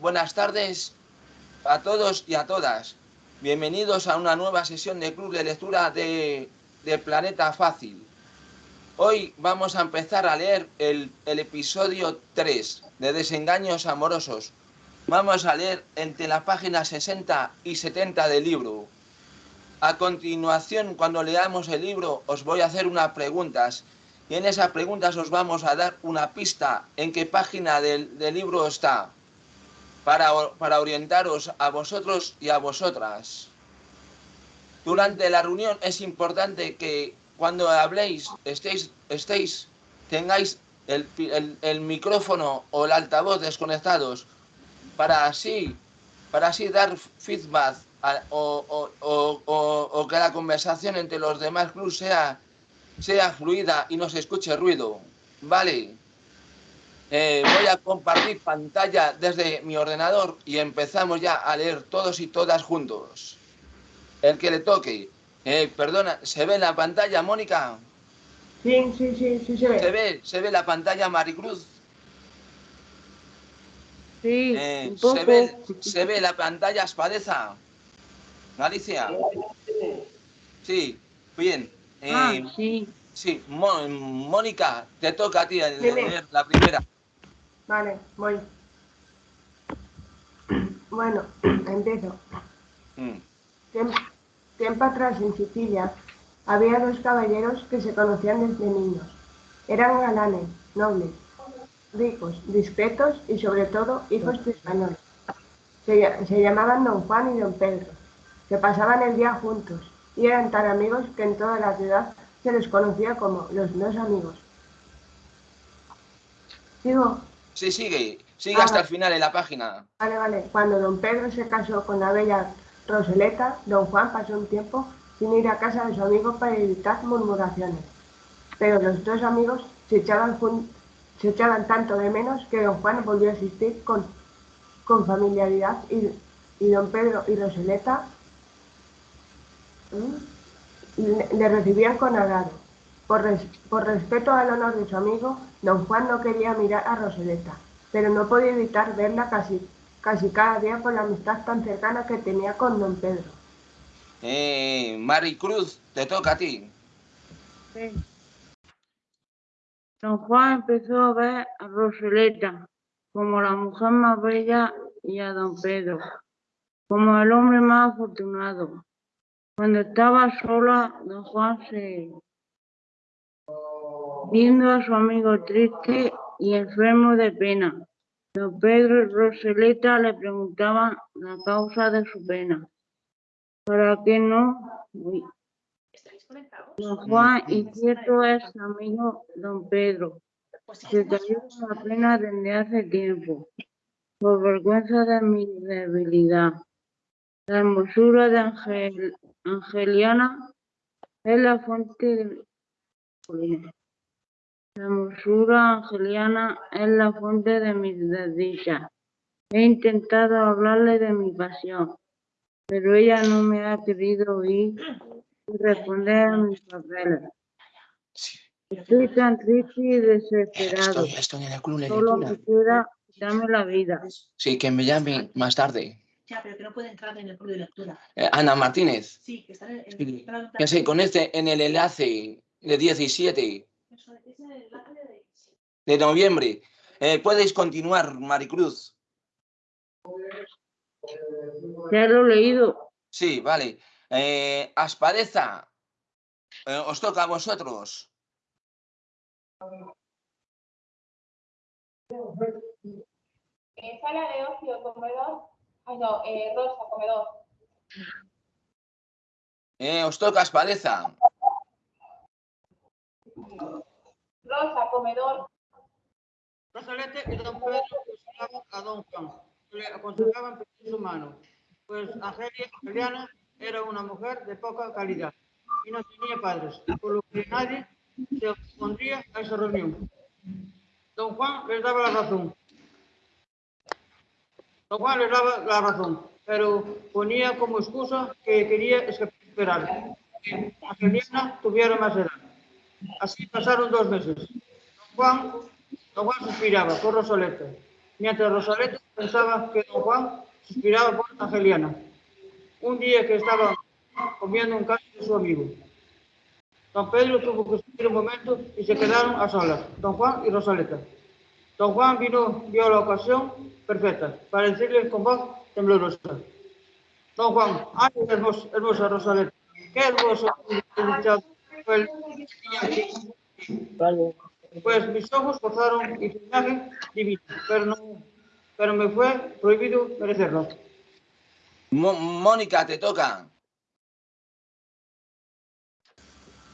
buenas tardes a todos y a todas. Bienvenidos a una nueva sesión de Club de Lectura de, Planeta Fácil. Hoy vamos a empezar a leer el, el, episodio 3 de Desengaños Amorosos. Vamos a leer entre las páginas 60 y 70 del libro. A continuación, cuando leamos el libro, os voy a hacer unas preguntas y en esas preguntas os vamos a dar una pista en qué página del, libro está para, para, orientaros a vosotros y a vosotras. Durante la reunión es importante que cuando habléis estéis, estéis tengáis el, el, micrófono o el altavoz desconectados para así, para así dar feedback o, o, que la conversación entre los demás clubs sea sea fluida y no se escuche ruido. Vale. Eh, voy a compartir pantalla desde mi ordenador y empezamos ya a leer todos y todas juntos. El que le toque. Eh, perdona, ¿se ve la pantalla, Mónica? Sí, sí, sí, sí se ve. ¿Se ve, se ve la pantalla, Maricruz? Sí, eh, ¿se, ve, ¿Se ve la pantalla, Espadeza? Galicia. Sí, bien. Ah, eh, sí. Sí, Mónica, te toca a ti leer la primera. Vale, voy. Bueno, empiezo. Mm. Tiempo, atrás en Sicilia había dos caballeros que se conocían desde niños. Eran galanes, nobles, ricos, discretos y sobre todo hijos de españoles. Se, se llamaban don Juan y don Pedro, que pasaban el día juntos y eran tan amigos que en toda la ciudad se les conocía como los dos amigos. ¿Sigo? Sí, sigue. Sigue hasta el final de la página. Vale, vale. Cuando don Pedro se casó con la bella Roseleta, don Juan pasó un tiempo sin ir a casa de su amigo para evitar murmuraciones. Pero los dos amigos se echaban, se echaban tanto de menos que don Juan volvió a asistir con, con familiaridad y, y don Pedro y Roseleta le recibían con agrado. Por, por, respeto al honor de su amigo, don Juan no quería mirar a Roseleta, pero no podía evitar verla casi, casi cada día por la amistad tan cercana que tenía con don Pedro. Eh, Maricruz, te toca a ti. Sí. Don Juan empezó a ver a Roseleta como la mujer más bella y a don Pedro como el hombre más afortunado. Cuando estaba sola, don Juan se... Viendo a su amigo triste y enfermo de pena, don Pedro y Roseleta le preguntaban la causa de su pena. ¿Para qué no? Don Juan y cierto es amigo don Pedro. Se cayó la pena desde hace tiempo, por vergüenza de mi debilidad. La hermosura de Angeliana es la fuente de la hermosura angeliana es la fuente de mi desdicha. He intentado hablarle de mi pasión, pero ella no me ha querido oír y responder a mis papeles. Estoy tan triste y desesperado. Solo me queda quitarme la vida. Sí, que me llame más tarde. Ya, pero que no puede entrar en el club de lectura. Eh, Ana Martínez. Sí, que está en el... Ya sé, con este en el enlace de 17 De... noviembre. Eh, Puedes continuar, Maricruz. Ya lo he leído. Sí, vale. Eh, Aspareza, eh, os toca a vosotros. Sala de ocio, comedor, Ay, no, eh, Rosa, comedor. Eh, os toca Espadeza. Rosa, comedor. Rosalete y don Pedro aconsejaban a don Juan, le aconsejaban pedir su mano, pues Angelia, era una mujer de poca calidad y no tenía padres, por lo que nadie se opondría a esa reunión. Don Juan les daba la razón, Don Juan le daba la razón, pero ponía como excusa que quería esperar que Angelina tuviera más edad. Así pasaron dos meses. Don Juan, don Juan suspiraba por Rosoleta mientras Rosaleta pensaba que don Juan suspiraba por Angeliana. Un día que estaba comiendo un caso de su amigo. Don Pedro tuvo que subir un momento y se quedaron a solas, don Juan y Rosaleta. Don Juan vino, vio la ocasión perfecta para decirle con voz temblorosa. Don Juan, ay, hermosa Rosaleta, qué hermoso fue el Pues mis ojos gozaron y su imagen divina, pero, no, pero me fue prohibido merecerlo. Mónica, te toca.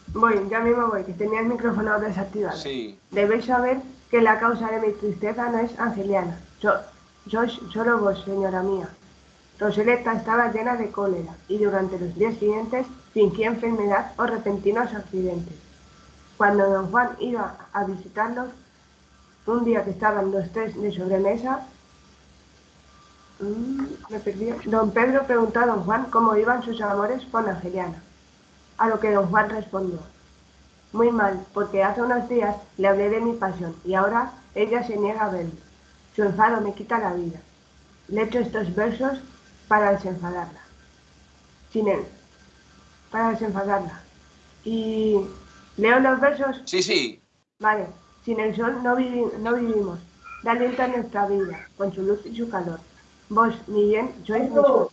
Voy, ya mismo voy, que tenía el micrófono desactivado. Sí. Debéis saber que la causa de mi tristeza no es Angeliana. Yo, sois solo vos, señora mía. Roseleta estaba llena de cólera y durante los días siguientes fingía enfermedad o repentinos accidentes. Cuando don Juan iba a visitarlos, un día que estaban los tres de sobremesa, mm. Don Pedro preguntó a don Juan cómo iban sus amores con Angeliana. A lo que don Juan respondió, muy mal, porque hace unos días le hablé de mi pasión y ahora ella se niega a verlo. Su enfado me quita la vida. Le echo estos versos para desenfadarla. Sin él, para desenfadarla. Y leo los versos. Sí, sí. Vale. Sin el sol no, no vivimos. Da a nuestra vida, con su luz y su calor. Vos, mi bien, sois vosotros.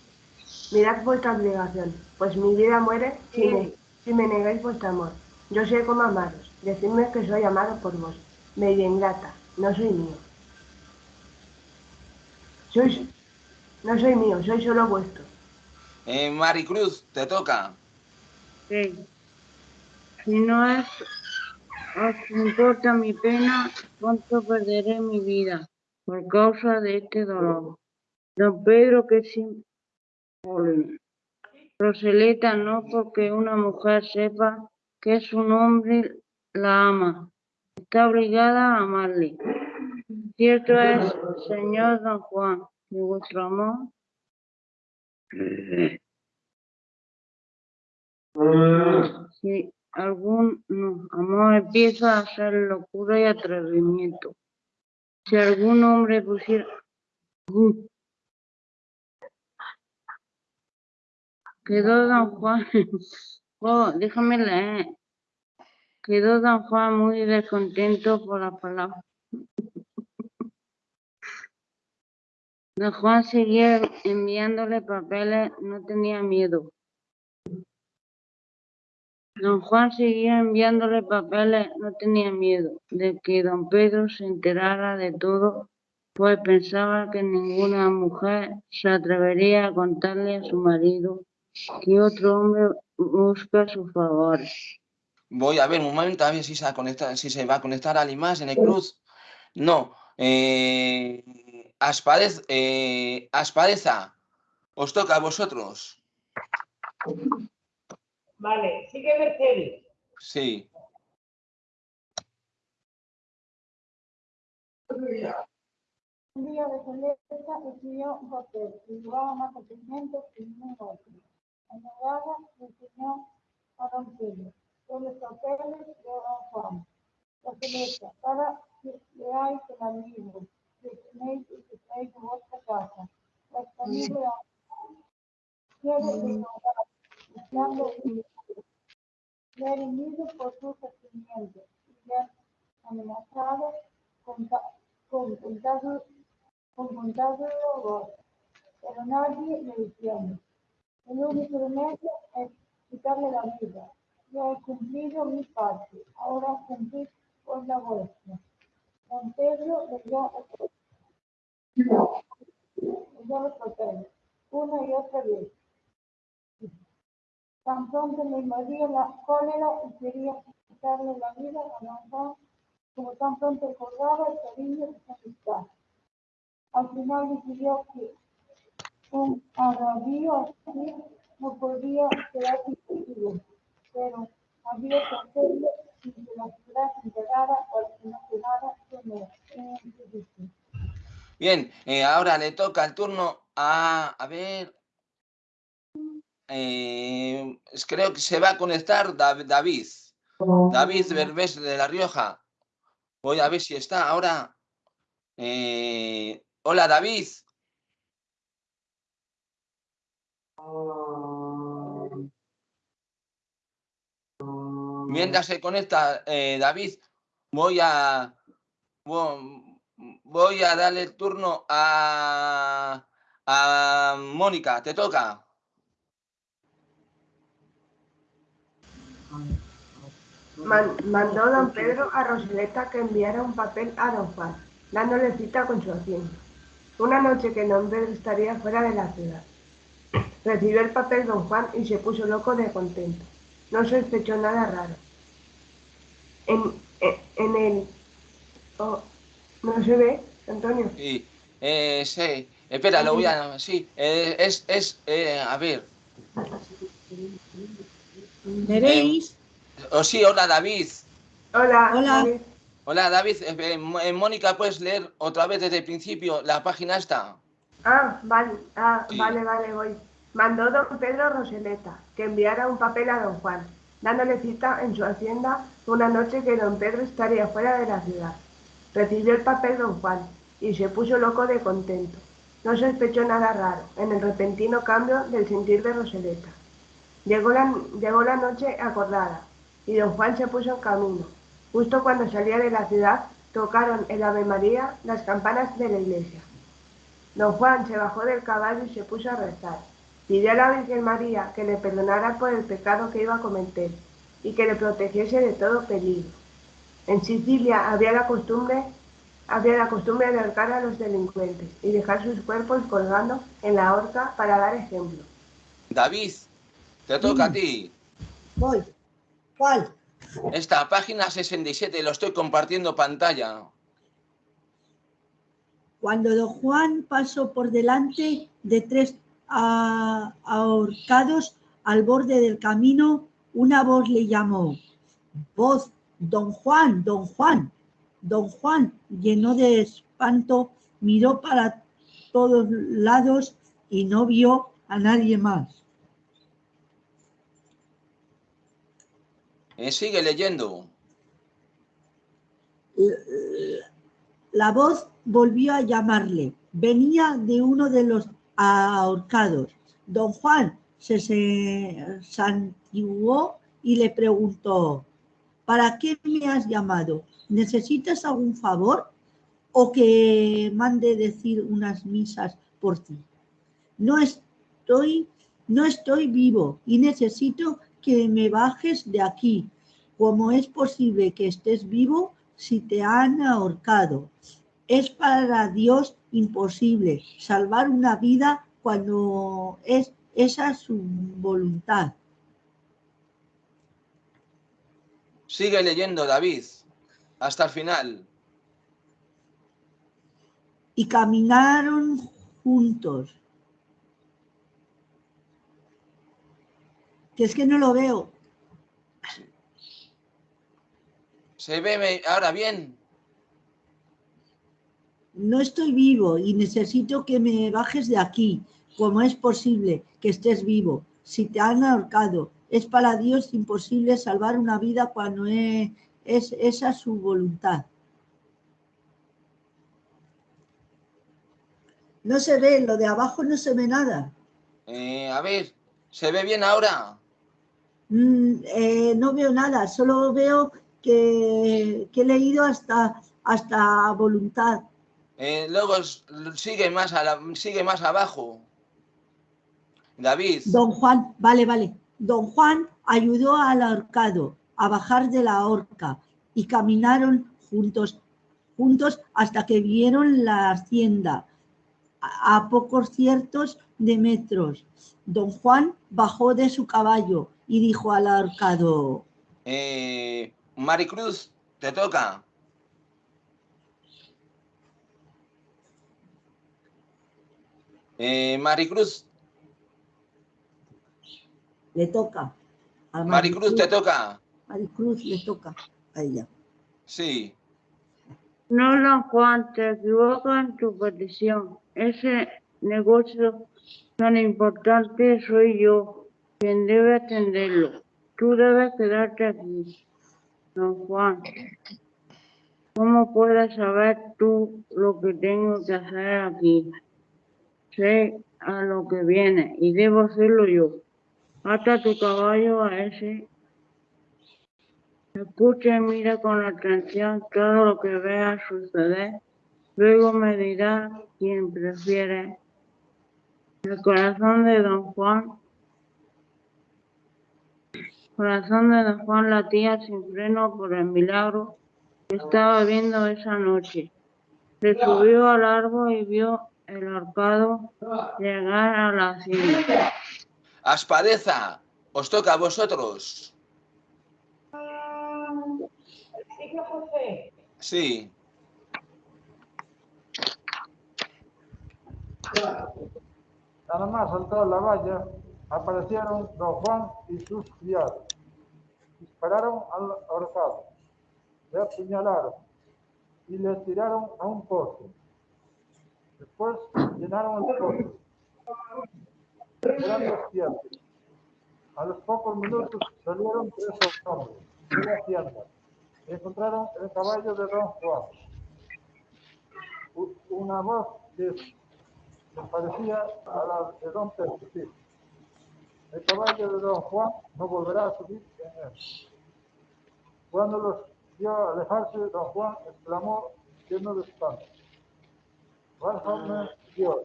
Mirad vuestra obligación, pues mi vida muere si me, si me negáis vuestro amor. Yo sé cómo amaros, decidme que soy amado por vos. Media ingrata, no soy mío. Sois, no soy mío, soy solo vuestro. Eh, Maricruz, te toca. Si no es, os importa mi pena, pronto perderé mi vida por causa de este dolor. Don Pedro, que sin Roseleta no porque una mujer sepa que su hombre la ama, está obligada a amarle. Cierto es, señor don Juan, que vuestro amor si algún amor empieza a ser locura y atrevimiento. Si algún hombre pusiera Quedó don Juan, oh, déjame leer. Quedó don Juan muy descontento por la palabra. Don Juan seguía enviándole papeles, no tenía miedo. Don Juan seguía enviándole papeles, no tenía miedo de que don Pedro se enterara de todo, pues pensaba que ninguna mujer se atrevería a contarle a su marido que otro hombre busca su favor. Voy a ver un momento a ver si se, va a conectar, si se va a conectar alguien más en el cruz. No. Eh, eh, Aspadeza, os toca a vosotros. Vale, sigue Mercedes. Sí. Un día de Celeste escribió un papel y llevaba más documentos que ningún otro. Anegada le enseñó a don Pedro los papeles de don Juan. La celeste, para que leáis el libro que tenéis y que traéis en vuestra casa. La familia de quiere desnudar, buscando ser unido por sus sentimientos y ser amenazado con, con, contagio, con contagio pero nadie le detiene. El único remedio es quitarle la vida. Yo he cumplido mi parte, ahora cumplid con la vuestra. Don Pedro leyó los papeles, una y otra vez. Tan pronto me invadía la cólera y quería quitarle la vida a Juan, como tan pronto recordaba el cariño de su amistad. Al final decidió que un agravio así no podía quedar contigo, pero había que hacerlo sin que la ciudad se enterara o que no quedara en Bien, eh, ahora le toca el turno a, a ver, eh, creo que se va a conectar David. David Berbés de La Rioja. Voy a ver si está ahora Eh, hola, David. Mientras se conecta eh, David, voy a voy a darle el turno a, a Mónica. ¿Te toca? Mandó don Pedro a Roseleta que enviara un papel a don Juan, dándole cita con su hacienda. Una noche que don Pedro estaría fuera de la ciudad. Recibió el papel don Juan y se puso loco de contento. No sospechó nada raro. En, en, el... Oh, ¿No se ve, Antonio? Sí, eh, sí. Espera, lo voy a... Sí, eh, es... es eh, a ver. ¿Veréis? Oh, sí, hola David. Hola. Hola. Hola David, eh, Mónica, ¿puedes leer otra vez desde el principio la página esta? Ah, vale, ah, vale, vale, voy. Mandó don Pedro Roseleta que enviara un papel a don Juan, dándole cita en su hacienda una noche que don Pedro estaría fuera de la ciudad. Recibió el papel don Juan y se puso loco de contento. No sospechó nada raro en el repentino cambio del sentir de Roseleta. Llegó la, llegó la noche acordada y don Juan se puso en camino. Justo cuando salía de la ciudad, tocaron el Ave María las campanas de la iglesia. Don Juan se bajó del caballo y se puso a rezar. Pidió a la Virgen María que le perdonara por el pecado que iba a cometer y que le protegiese de todo peligro. En Sicilia había la costumbre, había la costumbre de ahorcar a los delincuentes y dejar sus cuerpos colgando en la horca para dar ejemplo. David, te toca a ti. Voy. ¿Cuál? Esta página 67, lo estoy compartiendo pantalla. Cuando don Juan pasó por delante de tres ahorcados al borde del camino, una voz le llamó. Voz, don Juan, don Juan. Don Juan, lleno de espanto, miró para todos lados y no vio a nadie más. Eh, sigue leyendo. La voz volvió a llamarle. Venía de uno de los ahorcados. Don Juan se, santiguó y le preguntó, ¿para qué me has llamado? ¿Necesitas algún favor o que mande decir unas misas por ti? No estoy, no estoy vivo y necesito que me bajes de aquí. ¿Cómo es posible que estés vivo si te han ahorcado? Es para Dios imposible salvar una vida cuando es esa su voluntad. Sigue leyendo, David, hasta el final. Y caminaron juntos que es que no lo veo. ¿Se ve ahora bien? No estoy vivo y necesito que me bajes de aquí. ¿Cómo es posible que estés vivo? Si te han ahorcado, es para Dios imposible salvar una vida cuando es, es esa su voluntad. No se ve, lo de abajo no se ve nada. Eh, a ver, ¿se ve bien ahora? Mm, eh, no veo nada, solo veo que, he leído hasta, hasta voluntad. Eh, luego sigue más, a sigue más abajo. David. Don Juan, vale, vale. Don Juan ayudó al ahorcado a bajar de la horca y caminaron juntos, juntos hasta que vieron la hacienda a pocos ciertos de metros. Don Juan bajó de su caballo y dijo al ahorcado. Eh, Maricruz, te toca. Eh, Maricruz. Le toca. Maricruz, te toca. Maricruz le toca a ella. Sí. No, don Juan, te equivocas en tu petición. Ese negocio tan importante soy yo quien debe atenderlo. Tú debes quedarte aquí, don Juan. ¿Cómo puedes saber tú lo que tengo que hacer aquí? Sé a lo que viene y debo hacerlo yo. Ata tu caballo a ese. Escucha y mira con atención todo lo que vea suceder. Luego me dirá quién prefiere. El corazón de don Juan. Corazón de don Juan latía sin freno por el milagro que estaba viendo esa noche. Se subió al árbol y vio el arcado llegar a la cima. Aspadeza, os toca a vosotros. Sí. Nada más saltar la valla, aparecieron don Juan y sus criados. Dispararon al ahorcado, le apuñalaron y le tiraron a un pozo. Después llenaron el pozo. A los pocos minutos salieron tres hombres de la hacienda. y Encontraron el caballo de don Juan. Una voz que se parecía a la de don Pedro. sí. El caballo de don Juan no volverá a subir en él. Cuando los vio alejarse, don Juan exclamó lleno de espanto. Válgame Dios,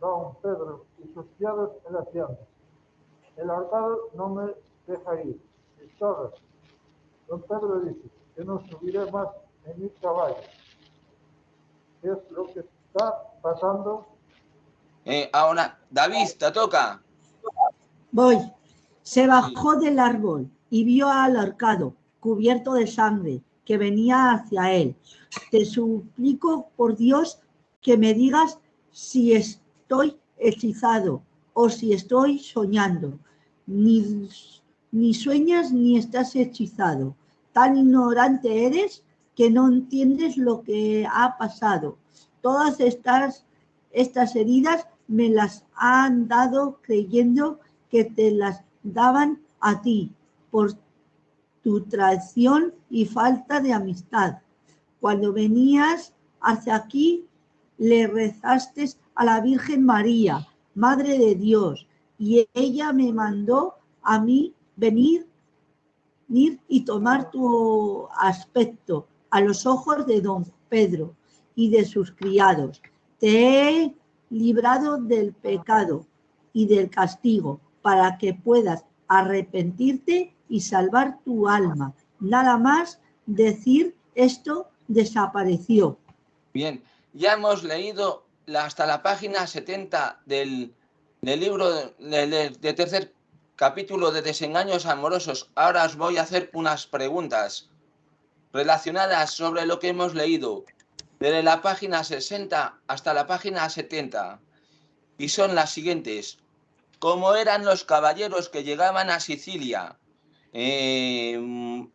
don Pedro y sus criados en la hacienda. El ahorcado no me deja ir. Y todos. Don Pedro dice que no subiré más en mi caballo. ¿Qué es lo que está pasando? Eh, ahora, David, te toca. Voy. Se bajó del árbol y vio al ahorcado, cubierto de sangre, que venía hacia él. Te suplico, por Dios, que me digas si estoy hechizado o si estoy soñando. Ni, ni sueñas ni estás hechizado. Tan ignorante eres que no entiendes lo que ha pasado. Todas estas, estas heridas me las han dado creyendo que te las daban a ti por tu traición y falta de amistad. Cuando venías hacia aquí, le rezaste a la Virgen María, Madre de Dios, y ella me mandó a mí venir, venir y tomar tu aspecto a los ojos de don Pedro y de sus criados. Te he librado del pecado y del castigo para que puedas arrepentirte y salvar tu alma. Nada más decir esto desapareció. Bien, ya hemos leído hasta la página 70 del, del libro de, de- de tercer capítulo de desengaños amorosos. Ahora os voy a hacer unas preguntas relacionadas sobre lo que hemos leído desde la página 60 hasta la página 70. Y son las siguientes. ¿Cómo eran los caballeros que llegaban a Sicilia? Eh,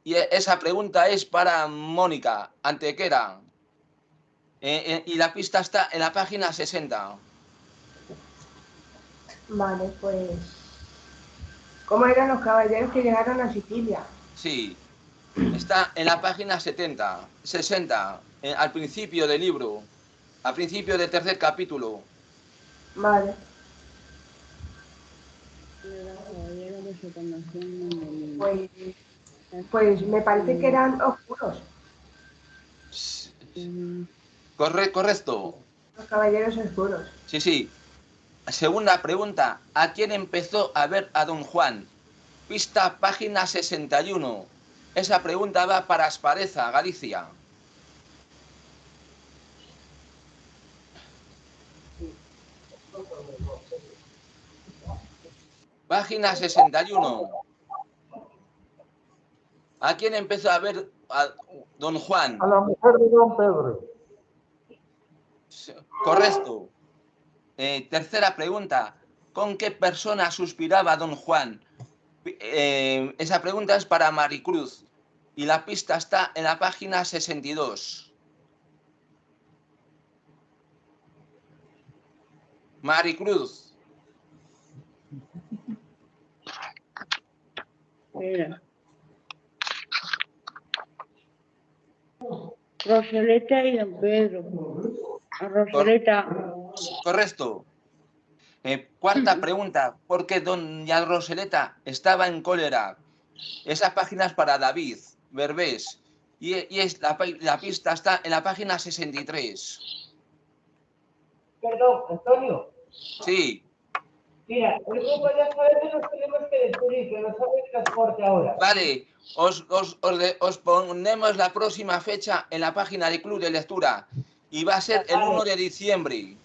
y esa pregunta es para Mónica Antequera. Eh, eh, y la pista está en la página 60. Vale, pues. ¿Cómo eran los caballeros que llegaron a Sicilia? Sí. Está en la página 70, 60, eh, al principio del libro, al principio del tercer capítulo. Vale, pues. Pues me parece que eran oscuros, Corre, correcto. los caballeros oscuros. Sí, sí. Segunda pregunta. ¿A quién empezó a ver a don Juan? Pista página 61. Esa pregunta va para Aspareza, Galicia. Página 61. ¿A quién empezó a ver a don Juan? A la mujer de don Pedro. Correcto. Eh, tercera pregunta. ¿Con qué persona suspiraba don Juan? Eh, esa pregunta es para Maricruz. Y la pista está en la página 62. Maricruz. Mira. Rosaleta y don Pedro. Rosaleta. Correcto. Eh, cuarta pregunta. ¿Por qué doña Roseleta estaba en cólera? Esa página es para David Berbés. Y, y es la, la pista está en la página 63. Perdón, Antonio. Sí, Mira, el grupo de alfabetos nos tenemos que descubrir, que sabe el transporte ahora. vale. Os, os, os, de- os ponemos la próxima fecha en la página del Club de Lectura. Y va a ser el 1 de diciembre.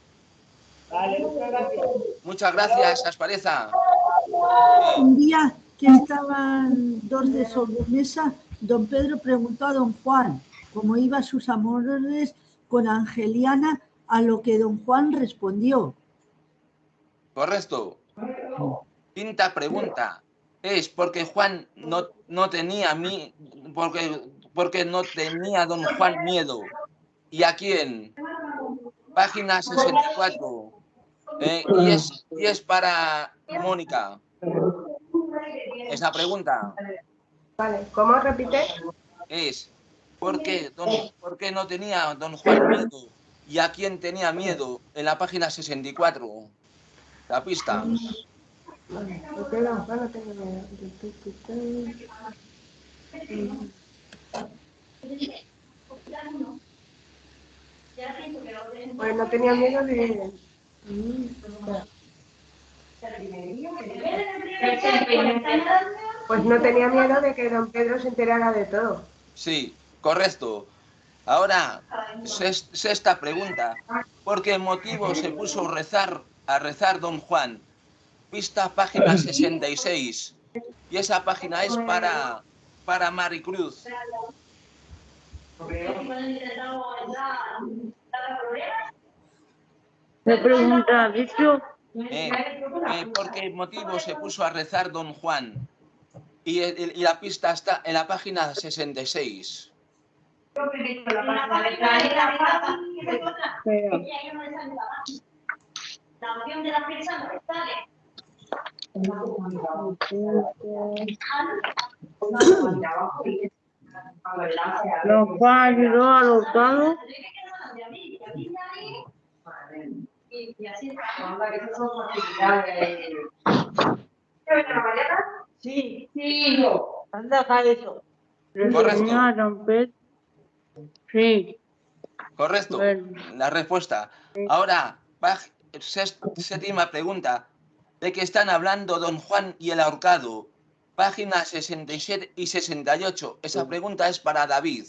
Vale, muchas gracias. Muchas gracias, Aspareza. Un día que estaban dos de sobremesa, don Pedro preguntó a don Juan cómo iban sus amores con Angeliana, a lo que don Juan respondió. Correcto. Quinta pregunta. Es porque Juan no, no tenía mi, porque, porque no tenía don Juan miedo. ¿Y a quién? Página 64. Eh, y, es, y es para Mónica. Esa pregunta Vale, ¿cómo repite? es ¿por qué, don, por qué no tenía don Juan miedo? ¿Y a quién tenía miedo? En la página 64. La pista. Vale, ¿por qué don Juan no tengo miedo? Tu, tu, tu, tu. Pues no tenía miedo de... Pues no tenía miedo de que don Pedro se enterara de todo. Sí, correcto. Ahora, sexta pregunta. ¿Por qué motivo se puso a rezar, a rezar don Juan? Pista página 66. Y esa página es para, para Maricruz. Me pregunta, ¿has dicho? Eh, eh, ¿Por qué motivo se puso a rezar don Juan? Y, la pista está en la página 66. Espera. La opción de la fecha no sale. Don Juan ayudó al hurtado. Y así Sí, Sí. anda acá eso. Correcto. a. Sí. Correcto. Bueno. La respuesta. Ahora, ses- séptima pregunta. ¿De qué están hablando don Juan y el ahorcado? Páginas 67 y 68. Esa pregunta es para David.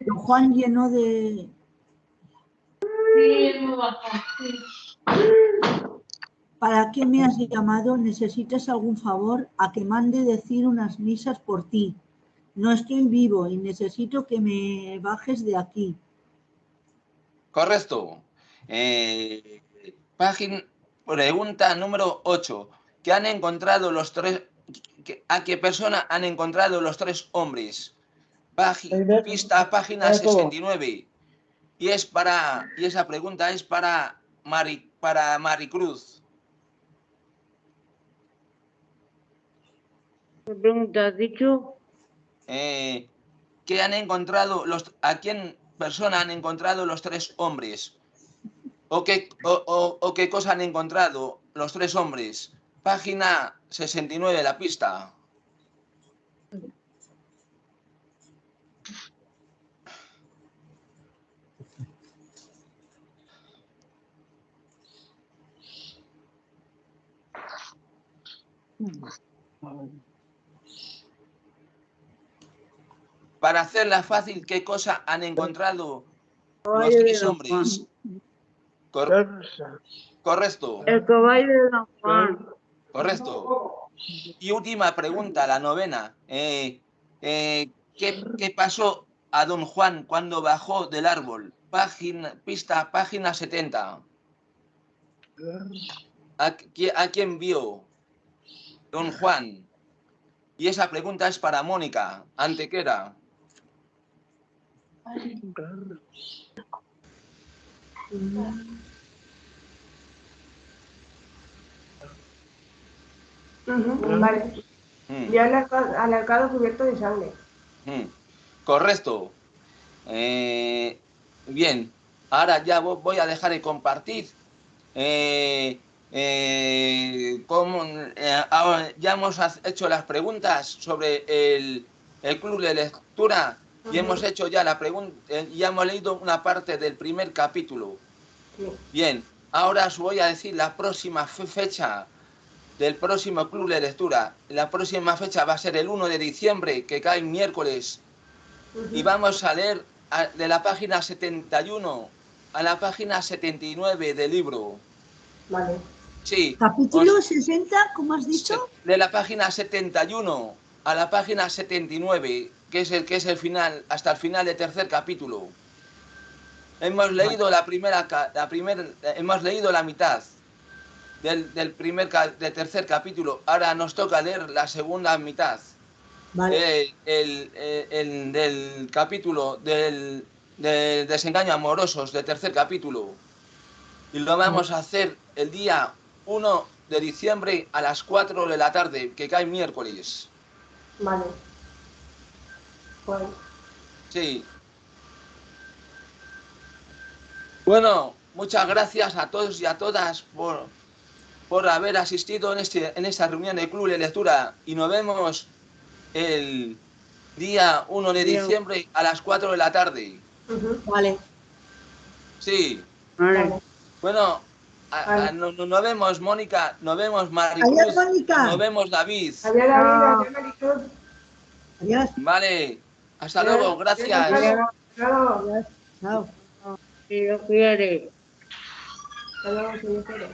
Don Juan llenó de... Sí, es muy bajo. Sí. ¿Para qué me has llamado? ¿Necesitas algún favor? A que mande decir unas misas por ti. No estoy vivo y necesito que me bajes de aquí. Correcto. Eh, página, pregunta número 8. ¿Qué han encontrado los tres? ¿A qué persona han encontrado los tres hombres? Página, pista página 69. Y es para y esa pregunta es para Mari, para Maricruz. Me pregunta, ¿has dicho? Eh, ¿qué han encontrado los a quién persona han encontrado los tres hombres? ¿O qué, o, o- o qué cosa han encontrado los tres hombres? Página 69 de la pista. Para hacerla fácil, ¿qué cosa han encontrado los tres hombres? Cor- correcto, El caballo de don Juan. correcto. Y última pregunta, la novena. Eh, eh, ¿qué, qué pasó a don Juan cuando bajó del árbol? Página, pista, página 70. ¿A, a quién vio? Don Juan. Y esa pregunta es para Mónica, Antequera. Vale. Mm. Al arcado cubierto de sangre. Mm, Correcto. Eh, bien, ahora ya vo- voy a dejar de compartir. Eh, eh, cómo, eh, ya hemos hecho las preguntas sobre el, el club de lectura y hemos hecho ya la pregunta, ya hemos leído una parte del primer capítulo. Bien, ahora os voy a decir la próxima fe- fecha del próximo club de lectura. La próxima fecha va a ser el 1 de diciembre, que cae miércoles. Y vamos a leer a- de la página 71 a la página 79 del libro. Vale. Sí. Capítulo os- 60, ¿cómo has dicho? de la página 71 a la página 79, que es el que es el final, hasta el final del tercer capítulo. Hemos leído la primera, la primer, hemos leído la mitad del, del primer, del tercer capítulo. Ahora nos toca leer la segunda mitad. Vale. Eh, el, eh, el del capítulo del, del desengaño amorosos del tercer capítulo. Y lo vamos a hacer el día 1 de diciembre a las 4 de la tarde, que cae miércoles. Vale. Pues, Sí. Bueno, muchas gracias a todos y a todas por, por haber asistido en, este, en esta reunión del Club de Lectura y nos vemos el día 1 de Bien. diciembre a las 4 de la tarde. Vale. Sí. Vale. Bueno, a- a- no- no- nos vemos Mónica, nos vemos Maricruz, nos vemos David. Adiós, David. Adiós, Maricruz. Adiós. Vale, hasta Adiós. luego, gracias. Adiós. Luego. Chao. Si Dios quiere. Hasta luego, señor Pérez.